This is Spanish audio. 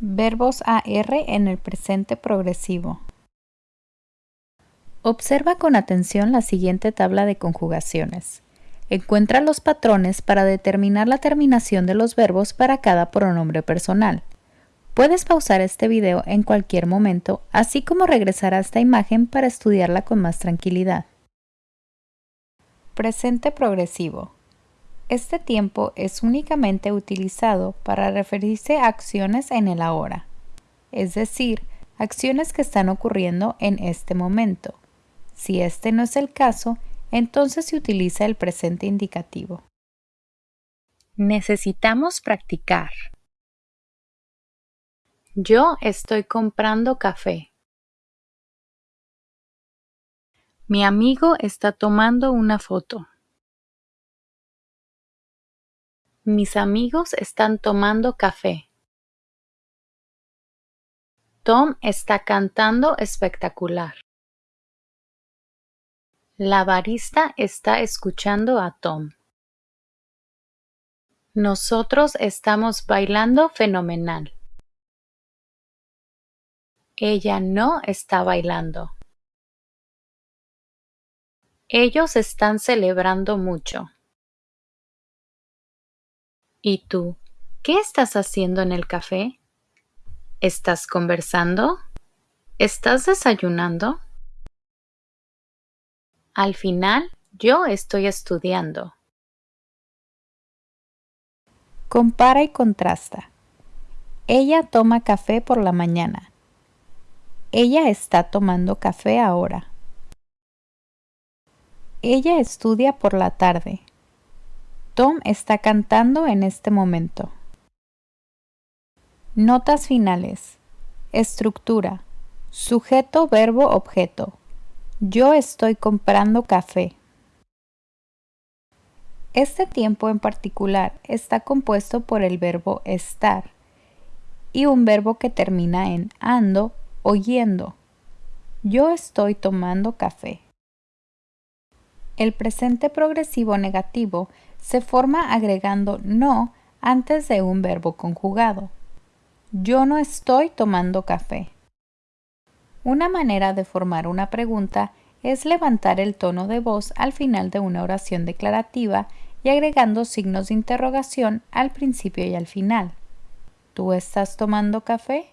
Verbos AR en el presente progresivo. Observa con atención la siguiente tabla de conjugaciones. Encuentra los patrones para determinar la terminación de los verbos para cada pronombre personal. Puedes pausar este video en cualquier momento, así como regresar a esta imagen para estudiarla con más tranquilidad. Presente progresivo. Este tiempo es únicamente utilizado para referirse a acciones en el ahora, es decir, acciones que están ocurriendo en este momento. Si este no es el caso, entonces se utiliza el presente indicativo. Necesitamos practicar. Yo estoy comprando café. Mi amigo está tomando una foto. Mis amigos están tomando café. Tom está cantando espectacular. La barista está escuchando a Tom. Nosotros estamos bailando fenomenal. Ella no está bailando. Ellos están celebrando mucho. ¿Y tú? ¿Qué estás haciendo en el café? ¿Estás conversando? ¿Estás desayunando? Al final, yo estoy estudiando. Compara y contrasta. Ella toma café por la mañana. Ella está tomando café ahora. Ella estudia por la tarde. Tom está cantando en este momento. Notas finales. Estructura. Sujeto, verbo, objeto. Yo estoy comprando café. Este tiempo en particular está compuesto por el verbo estar y un verbo que termina en ando o yendo. Yo estoy tomando café. El presente progresivo negativo se forma agregando no antes de un verbo conjugado. Yo no estoy tomando café. Una manera de formar una pregunta es levantar el tono de voz al final de una oración declarativa y agregando signos de interrogación al principio y al final. ¿Tú estás tomando café?